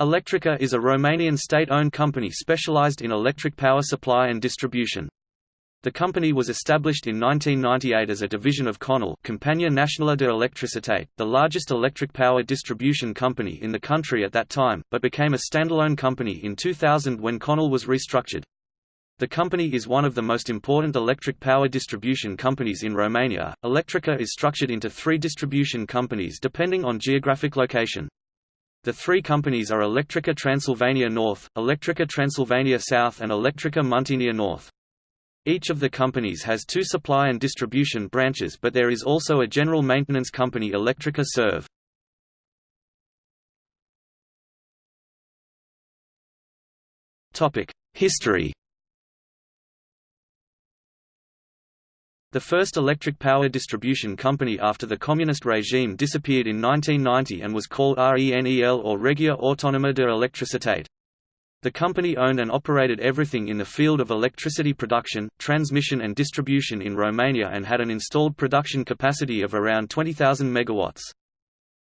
Electrica is a Romanian state-owned company specialized in electric power supply and distribution. The company was established in 1998 as a division of Conel Compania Națională de Electricitate, the largest electric power distribution company in the country at that time, but became a standalone company in 2000 when Conel was restructured. The company is one of the most important electric power distribution companies in Romania. Electrica is structured into three distribution companies depending on geographic location. The three companies are Electrica Transilvania North, Electrica Transilvania South and Electrica Muntenia North. Each of the companies has two supply and distribution branches but there is also a general maintenance company Electrica Serv. History The first electric power distribution company after the communist regime disappeared in 1990 and was called RENEL or Regia Autonoma de Electricitate. The company owned and operated everything in the field of electricity production, transmission and distribution in Romania and had an installed production capacity of around 20,000 megawatts.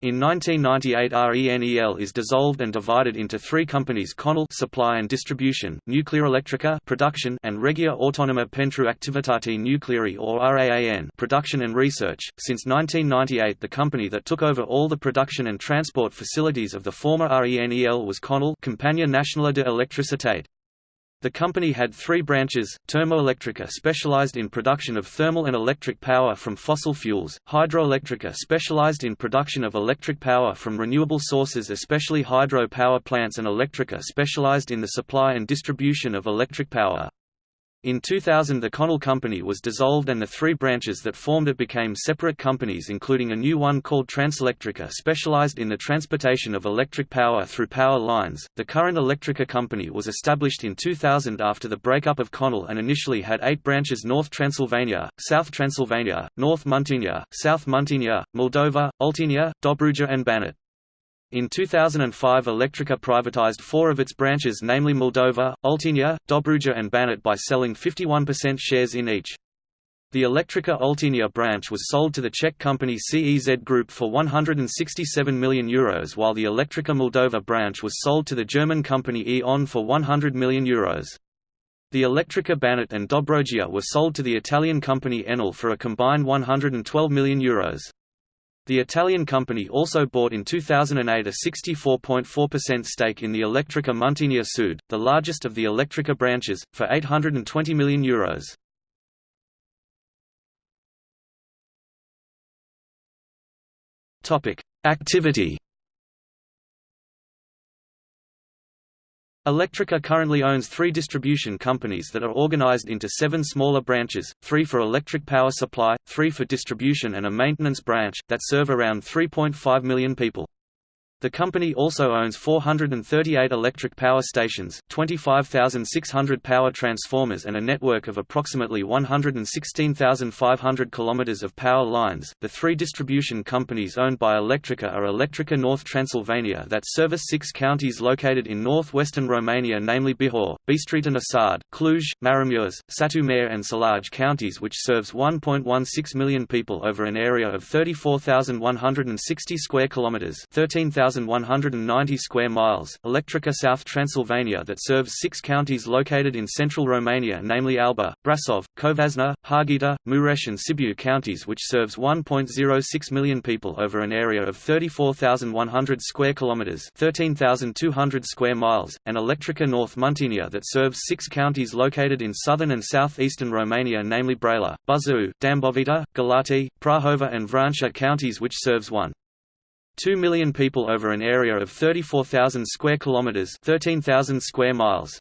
In 1998 RENEL is dissolved and divided into three companies Conel supply and distribution, Nuclear Nuclearelectrica production and Regia Autonoma pentru Activitate Nucleare or RAAN production and research. Since 1998 the company that took over all the production and transport facilities of the former RENEL was Conel Compania Națională de Electricitate. The company had three branches, Termoelectrica specialized in production of thermal and electric power from fossil fuels, Hidroelectrica specialized in production of electric power from renewable sources especially hydro power plants and Electrica specialized in the supply and distribution of electric power. In 2000 the Conel company was dissolved and the three branches that formed it became separate companies including a new one called Transelectrica specialized in the transportation of electric power through power lines. The current Electrica company was established in 2000 after the breakup of Conel and initially had eight branches North Transylvania, South Transylvania, North Muntenia, South Muntenia, Moldova, Oltenia, Dobruja and Banat. In 2005 Electrica privatized four of its branches namely Moldova, Oltenia, Dobruja and Banat by selling 51% shares in each. The Electrica Oltenia branch was sold to the Czech company CEZ Group for €167 million Euros while the Electrica Moldova branch was sold to the German company E.ON for €100 million. Euros. The Electrica Banat and Dobrogea were sold to the Italian company Enel for a combined €112 million. Euros. The Italian company also bought in 2008 a 64.4% stake in the Electrica Muntenia Sud, the largest of the Electrica branches, for €820 million. Euros. Activity Electrica currently owns three distribution companies that are organized into seven smaller branches, three for electric power supply, three for distribution and a maintenance branch, that serve around 3.5 million people. The company also owns 438 electric power stations, 25,600 power transformers and a network of approximately 116,500 kilometers of power lines. The three distribution companies owned by Electrica are Electrica North Transylvania that service six counties located in northwestern Romania namely Bihor, Bistrița Năsăud, Cluj, Maramureș, Satu Mare and Sălaj counties which serves 1.16 million people over an area of 34,160 square kilometers 13,000 1,190 square miles, Electrica South Transylvania that serves six counties located in central Romania namely Alba, Brasov, Covasna, Harghita, Mureș and Sibiu counties which serves 1.06 million people over an area of 34,100 square kilometers 13,200 square miles, and Electrica North Muntenia that serves six counties located in southern and southeastern Romania namely Brăila, Buzău, Dâmbovița, Galați, Prahova and Vrancea counties which serves 1. 2 million people over an area of 34,000 square kilometers, 13,000 square miles.